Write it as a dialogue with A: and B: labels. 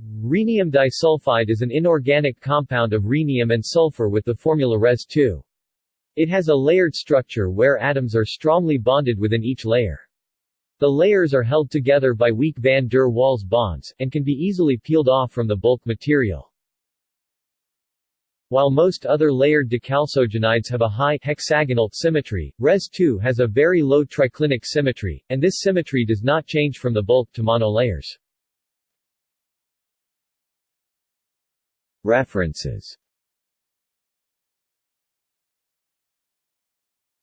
A: Rhenium disulfide is an inorganic compound of rhenium and sulfur with the formula ReS2. It has a layered structure where atoms are strongly bonded within each layer. The layers are held together by weak van der Waals bonds, and can be easily peeled off from the bulk material. While most other layered dichalcogenides have a high hexagonal symmetry, ReS2 has a very low triclinic symmetry, and this symmetry does not change from the bulk to monolayers. References.